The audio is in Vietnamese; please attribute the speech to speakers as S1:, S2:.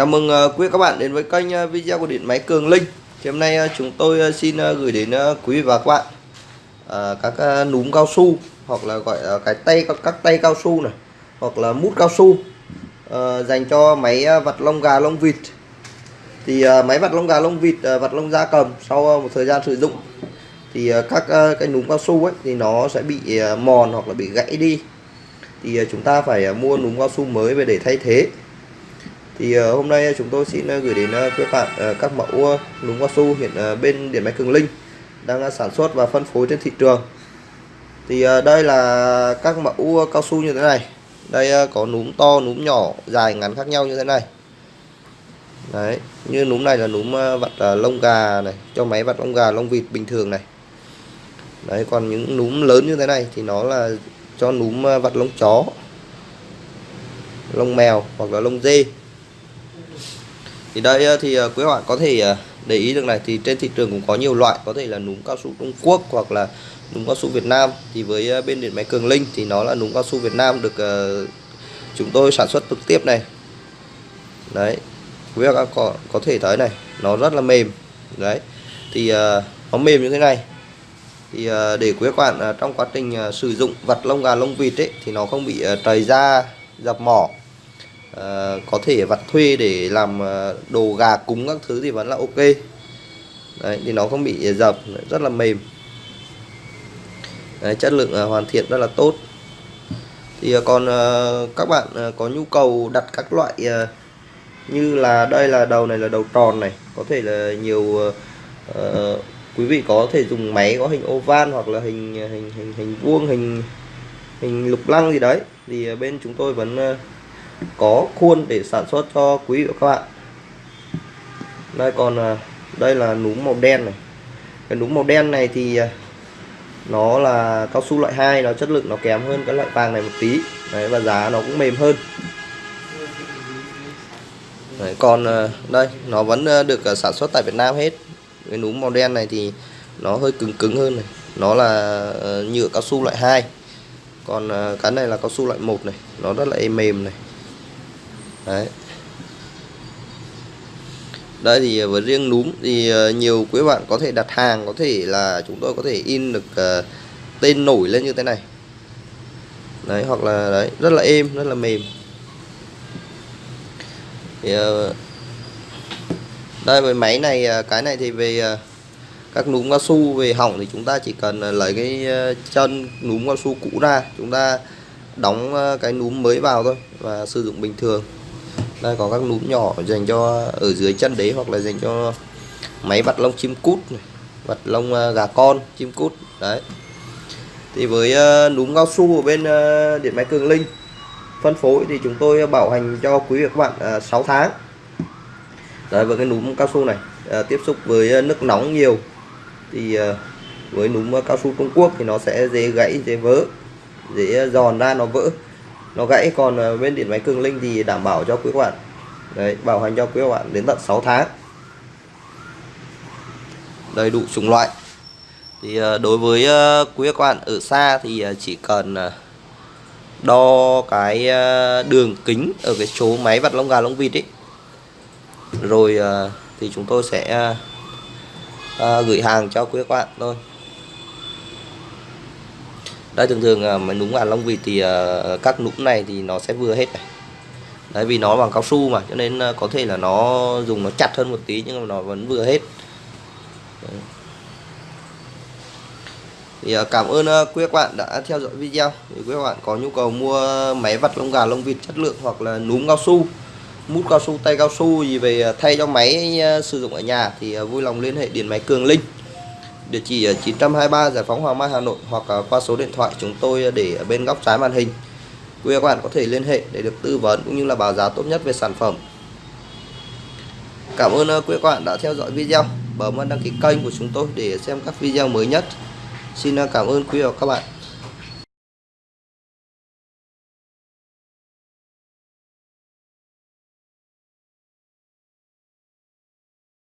S1: Chào mừng ờ, quý các bạn đến với kênh ờ, video của điện máy Cường Linh. Thì Hôm nay ờ, chúng tôi xin gửi đến quý vị và các bạn các núm cao su hoặc là gọi là cái tay các, tay cao su này hoặc là mút cao su dành cho máy vặt lông gà lông vịt. Thì máy vặt lông gà lông vịt vặt lông da cầm sau một thời gian sử dụng thì các cái núm cao su ấy thì nó sẽ bị mòn hoặc là bị gãy đi. Thì chúng ta phải mua núm cao su mới về để thay thế thì uh, hôm nay ờ, chúng tôi xin uh, gửi đến uh, các bạn uh, các mẫu uh, núm cao su hiện uh, bên điện máy Cường Linh đang uh, sản xuất và phân phối trên thị trường. Thì uh, đây là các mẫu cao su như thế này. Đây uh, có núm to núm nhỏ dài ngắn khác nhau như thế này. Đấy như núm này là núm uh, vặt uh, lông gà này cho máy vặt lông gà lông vịt bình thường này. Đấy còn những núm lớn như thế này thì nó là cho núm uh, vặt lông chó lông mèo hoặc là lông dê thì đây ờ, thì ờ, quý bạn có thể ờ, để ý được này, thì trên thị trường cũng có nhiều loại, có thể là núm cao su Trung Quốc hoặc là núm cao su Việt Nam. Thì với bên điện máy Cường Linh thì nó là núm cao su Việt Nam được chúng tôi sản xuất trực tiếp này. Đấy, quý bạn có có thể thấy này, nó rất là mềm. Đấy, thì nó mềm như thế này. Thì để quý bạn trong quá trình sử dụng vật lông gà lông vịt ấy, thì nó không bị trầy da, dập mỏ. Ờ, có thể vặt thuê để làm ờ, đồ gà cúng các thứ thì vẫn là ok. Đấy thì nó không bị dập rất là mềm. Đấy, chất lượng uh, hoàn thiện rất là tốt. Thì uh, còn uh, các bạn uh, có nhu cầu đặt các loại uh, như là đây là đầu này là đầu tròn này có thể là nhiều uh, uh, quý vị có thể dùng máy có hình oval hoặc là hình hình hình hình vuông hình hình lục lăng gì đấy. Thì bên chúng tôi vẫn uh, có khuôn để sản xuất cho quý vị và các bạn. Đây còn à, đây là núm màu đen này. Cái núm màu đen này thì à, nó là cao su loại 2 nó chất lượng nó kém hơn cái loại vàng này một tí. Đấy và giá nó cũng mềm hơn. Đấy, còn à, đây nó vẫn được sản xuất tại Việt Nam hết. Cái núm màu đen này thì nó hơi cứng cứng hơn này. Nó là ờ, nhựa cao su loại 2 còn cái này là cao su loại 1 này. Nó rất là êm mềm này đấy. Đây thì ờ, với riêng núm thì ờ, nhiều quý bạn có thể đặt hàng có thể là chúng tôi có thể in được uh, tên nổi lên như thế này. Đấy hoặc là đấy rất là êm rất là mềm. Thì, uh, đây với máy này cái này thì về uh, các núm cao su về hỏng thì chúng ta chỉ cần lấy cái chân núm cao su cũ ra chúng ta đóng cái núm mới vào thôi và sử dụng bình thường đây, có các núm nhỏ dành cho ở dưới chân đấy hoặc là dành cho máy vặt lông chim cút này vặt lông à, gà con, chim cút. Đấy. Thì với à, núm cao su ở bên à, điện máy cường linh, phân phối thì chúng tôi bảo hành cho quý vị và các bạn 6 tháng. Đấy, với cái núm cao su này tiếp xúc với nước nóng nhiều thì với núm cao su Trung Quốc thì nó sẽ dễ gãy, dễ vỡ, dễ giòn ra, nó vỡ nó gãy còn ờ, bên điện máy cường linh thì đảm bảo cho quý các bạn. Đấy, bảo hành cho quý các bạn đến tận 6 tháng. Đầy đủ chủng loại. Thì ờ, đối với ờ, quý các bạn ở xa thì chỉ cần đo cái đường kính ở cái số máy vặt lông gà lông vịt ấy. Rồi thì chúng tôi sẽ gửi hàng cho quý các bạn thôi đây thường thường mà núm gà lông vịt thì à, các núm này thì nó sẽ vừa hết này. Đấy, vì nó bằng cao su mà, cho nên à, có thể là nó dùng nó chặt hơn một tí nhưng mà nó vẫn vừa hết. Đấy. thì à, cảm ơn quý các bạn đã theo dõi video. Thì quý các bạn có nhu cầu mua máy vặt lông gà lông vịt chất lượng hoặc là núm cao su, mút cao su, tay cao su gì về thay cho máy sử dụng ở nhà thì vui lòng liên hệ điện máy cường linh địa chỉ 923 Giải phóng Hoàng Mai, Hà Nội, hoặc à, qua số điện thoại chúng tôi để ở bên góc trái màn hình. Quý các bạn có thể liên hệ để được tư vấn cũng như là báo giá tốt nhất về sản phẩm. Cảm ơn à, quý các bạn đã theo dõi video. Bấm đăng ký kênh của chúng tôi để xem các video mới nhất. Xin à, cảm ơn quý vị và các bạn.